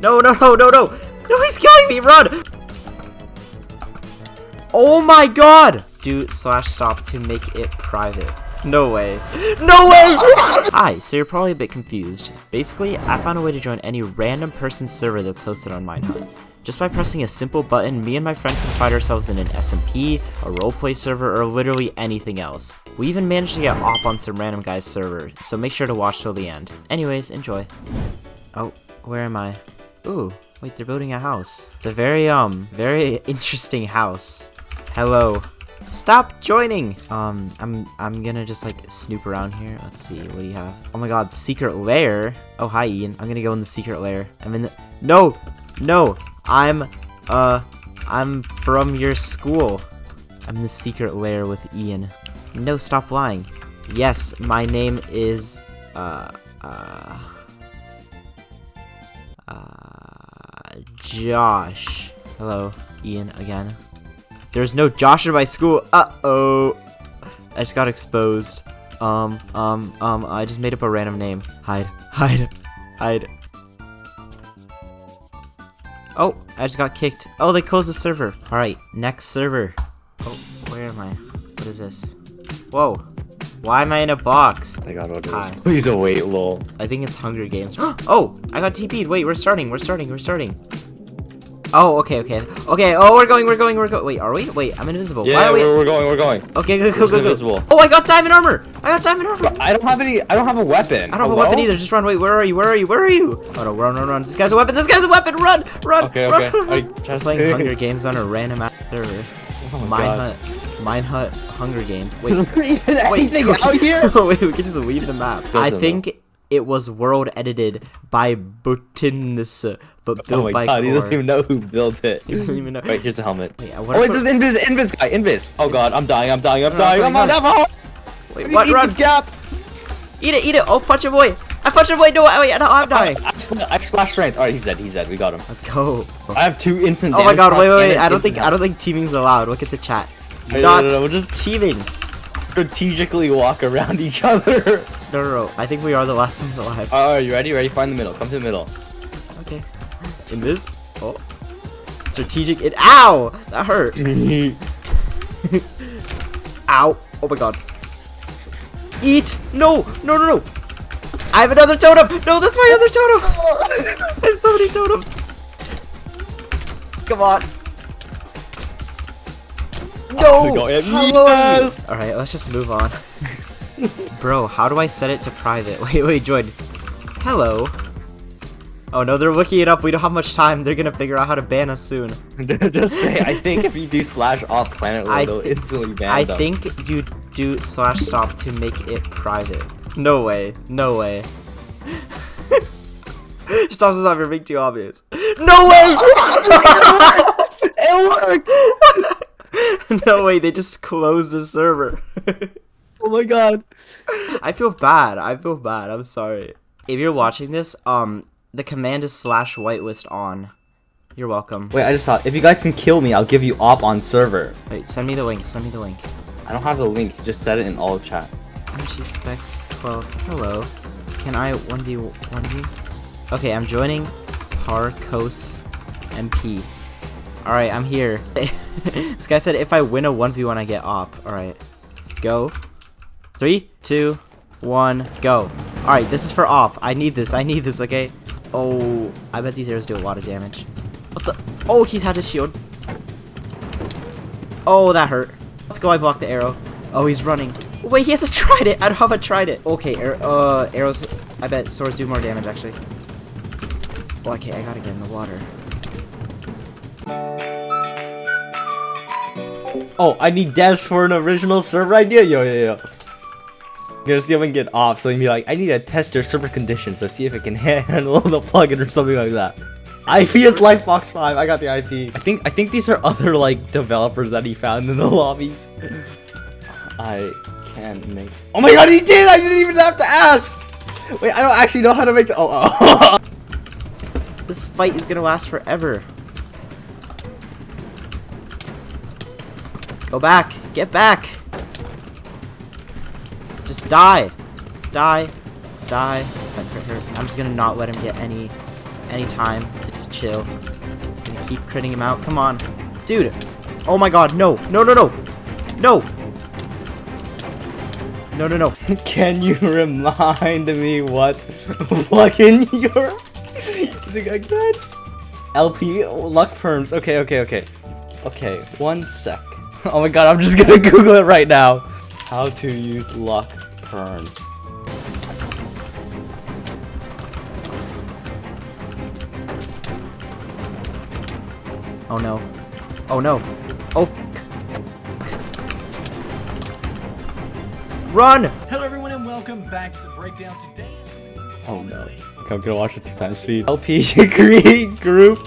No, no, no, no, no! No, he's killing me! Run! Oh my god! Do slash stop to make it private. No way. No way! Hi, so you're probably a bit confused. Basically, I found a way to join any random person's server that's hosted on Minehut. Just by pressing a simple button, me and my friend can find ourselves in an SMP, a roleplay server, or literally anything else. We even managed to get op on some random guy's server, so make sure to watch till the end. Anyways, enjoy. Oh, where am I? Ooh, wait, they're building a house. It's a very, um, very interesting house. Hello. Stop joining! Um, I'm I'm gonna just like snoop around here. Let's see, what do you have? Oh my god, secret lair. Oh hi Ian. I'm gonna go in the secret lair. I'm in the No! No! I'm uh I'm from your school. I'm in the secret lair with Ian. No, stop lying. Yes, my name is uh uh Josh. Hello, Ian again. There's no Josh in my school. Uh-oh. I just got exposed. Um, um, um, I just made up a random name. Hide, hide, hide. Oh, I just got kicked. Oh, they closed the server. Alright, next server. Oh, where am I? What is this? Whoa. Why am I in a box? I got orders. Hi. Please await, lol. I think it's Hunger Games. oh, I got TP'd. Wait, we're starting. We're starting. We're starting. Oh, okay, okay. Okay, oh, we're going, we're going, we're going. Wait, are we? Wait, I'm invisible. Why Yeah, are we? we're, going, we're going. Okay, go, go, go, go. invisible? Oh, I got diamond armor. I got diamond armor. I don't have any. I don't have a weapon. I don't have a weapon either. Just run. Wait, where are you? Where are you? Where are you? Oh no, run, run, run. This guy's a weapon. This guy's a weapon. Run, run, Okay, run. okay. run. I just playing Hunger Games on a random ass server. Oh Mine God. Hut, Mine Hut, Hunger Game. Wait, Is there even wait, anything out here? wait, we can just leave the map. I think it was world edited by Butinus, but oh built Oh my by god, he doesn't even know who built it. He doesn't even know. Wait, here's the helmet. Wait, Oh wait, there's invis, invis guy, invis. Oh god, I'm dying, I'm dying, I'm no, dying. I'm on, on. Wait, what? Eat Run! this gap. Eat it, eat it! Oh, punch him away! I punched him away! No, wait, no, I'm dying. I, spl- I splash strength. All right, he's dead. He's dead. We got him. Let's go. I have two instant. Oh my god, wait, wait, wait. I don't think I don't think teaming's allowed. Look at the chat. Not no, no, no, we're just- teaming. Strategically walk around each other. No, no, no. I think we are the last ones alive. All oh, right, you ready? Ready? Find the middle. Come to the middle. Okay. In this. Oh. Strategic. It. Ow! That hurt. Ow! Oh my god. Eat! No! No! No! No! I have another totem! No, that's my other totem! I have so many totems. Come on. No! we. Hello! Yes! Alright, let's just move on. Bro, how do I set it to private? Wait, wait, join. Hello. Oh no, they're looking it up. We don't have much time. They're gonna figure out how to ban us soon. Just say, I think if you do slash off planet, I they'll instantly ban I them. think you do slash stop to make it private. No way. No way. Stops us off. You're being too obvious. No way! it worked. no way. They just closed the server. Oh my god. I feel bad. I feel bad. I'm sorry. If you're watching this, um, the command is slash whitelist on. You're welcome. Wait, I just thought if you guys can kill me, I'll give you op on server. Wait, send me the link. Send me the link. I don't have the link. Just set it in all chat. MG Specs 12. Hello. Can I 1v 1v? Okay, I'm joining Parcos MP. Alright, I'm here. this guy said if I win a 1v1, I get op. Alright. Go. Three, two, one, go. Alright, this is for op. I need this. I need this, okay? Oh, I bet these arrows do a lot of damage. What the? Oh, he's had his shield. Oh, that hurt. Let's go. I blocked the arrow. Oh, he's running. Wait, he hasn't tried it. I don't have a tried it. Okay, ar uh, arrows. I bet swords do more damage actually. Oh, okay, I gotta get in the water. Oh, I need devs for an original server idea. Yo, yo, yo. I'm gonna see if I get off. So you can be like, I need to test your server conditions to see if it can handle the plugin or something like that. IP is Lifebox 5. I got the IP. I think I think these are other like developers that he found in the lobbies. I can't make. Oh my god, he did! I didn't even have to ask. Wait, I don't actually know how to make the. Oh, oh. This fight is gonna last forever. Go back. Get back. Just die. Die. Die. I'm just gonna not let him get any any time to just chill. Just gonna keep critting him out. Come on. Dude. Oh my god, no. No, no, no. No. No, no, no. Can you remind me what fucking you're using again? LP LuckPerms. Okay, okay, okay. Okay, one sec. Oh my god, I'm just gonna Google it right now. How to use luck perms. Oh no. Oh no. Oh. Run! Hello everyone and welcome back to the breakdown. Today's Oh no. Okay, I'm gonna watch it two times speed. LP create group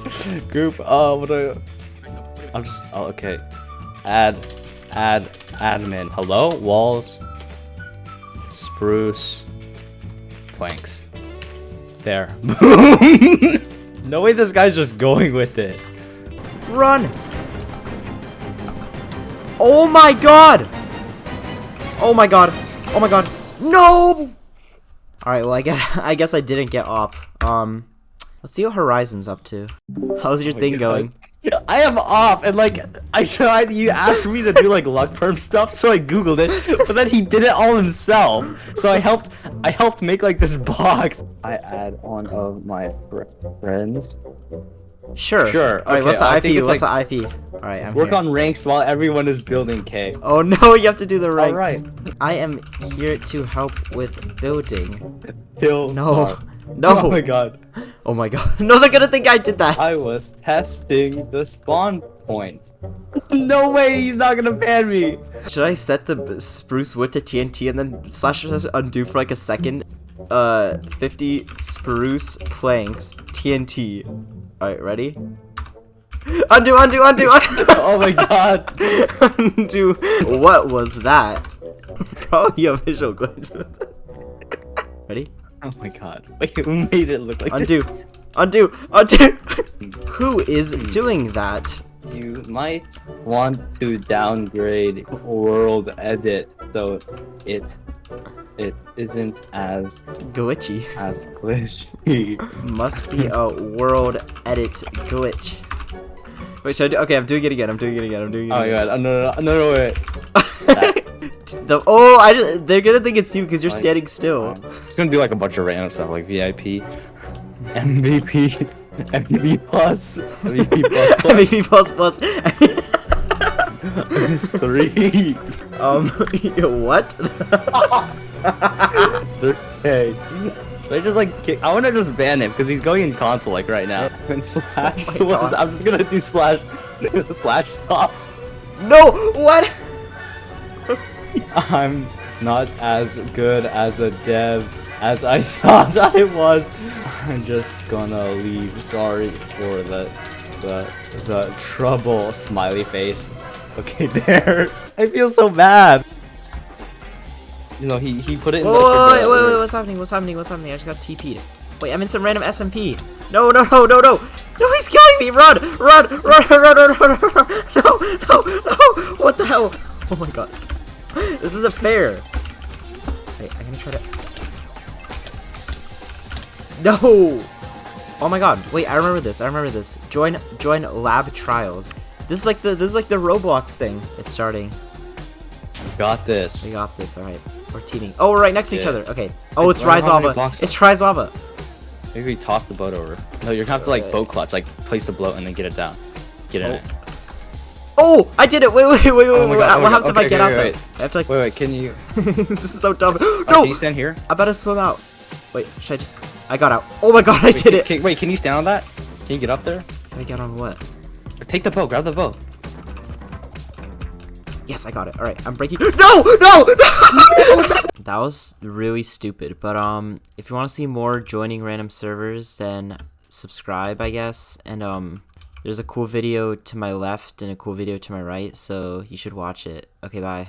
group. Uh, what do I? I'll just. Oh, okay. Add, add, admin. Hello, walls. Spruce. Planks. There. no way, this guy's just going with it. Run! Oh my god! Oh my god. Oh my god. No! Alright, well I guess I guess I didn't get op. Um let's see what Horizon's up to. How's your Oh thing God. going? I am off, and like I tried. You asked me to do like luck perm stuff, so I googled it, but then he did it all himself. So I helped. I helped make like this box. I add one of my fr friends. Sure. Sure, Alright, what's the I IP? What's like- the IP? Alright, I'm Work here. on ranks while everyone is building K. Oh no, you have to do the ranks. Alright. I am here to help with building. Hill. No. star. No. Oh my god. Oh my god. No, they're gonna think I did that. I was testing the spawn point. no way, he's not gonna ban me. Should I set the spruce wood to TNT and then slash slash undo for like a second? Uh, 50 spruce planks TNT. Alright, ready? Undo, undo, undo, undo! Oh my god. undo. What was that? Probably a visual glitch. ready? Oh my god. Wait, who made it look like Undo. this? Undo, undo! Who is hmm. doing that? You might want to downgrade WorldEdit so it it isn't as Glitchy. as glitchy. Must be a world edit glitch. Wait, should I do? Okay, I'm doing it again. I'm doing it again. I'm doing it Again. Oh my god, oh, no, no, no, no, no, wait. The, oh, I just, they're gonna think it's you because you're Like, standing still. It's gonna do like a bunch of random stuff like VIP, MVP, MVP plus, MVP plus MVP plus plus. plus three. um, what? K. They just like kick- I want to just ban him because he's going in console like right now. And slash, Oh my what is- God. I'm just gonna do slash, slash stop. no, what? I'm not as good as a dev as I thought I was. I'm just gonna leave. Sorry for the the the trouble. Smiley face. Okay, there. I feel so bad. You know, he he put it in. Wait, like, wait, wait, wait, what's happening? What's happening? What's happening? I just got TP'd. Wait, I'm in some random SMP. No, no, no, no, no. No, he's killing me. Run, run, run, run, run, run, run, run. No, no, no. What the hell? Oh my god. This isn't fair. Wait, I'm gonna try to. No. Oh my god. Wait, I remember this. I remember this. Join, join lab trials. This is like the, this is like the Roblox thing. It's starting. Got this. We got this, alright. We're teaming. Oh, we're right next to each other. Okay. Oh, it's Why Rise Lava. It's up? Rise Lava. Maybe we toss the boat over. No, you're gonna have to like boat clutch, like place the boat and then get it down. Get in Oh. it. Oh, I did it. Wait, wait, wait, wait. Oh wait. God, oh what happens God. if I get okay, out wait, there? I have to like. Wait, wait, can you? this is so dumb. Oh, no, can you stand here? I better swim out. Wait, should I just? I got out. Oh my god, I Wait, did can, it. Can, wait, can you stand on that? Can you get up there? Can I get on what? Take the boat. Grab the boat. Yes, I got it. All right, I'm breaking. No, no, no. that was really stupid. But um, if you want to see more joining random servers, then subscribe, I guess. And um, there's a cool video to my left and a cool video to my right, so you should watch it. Okay, bye.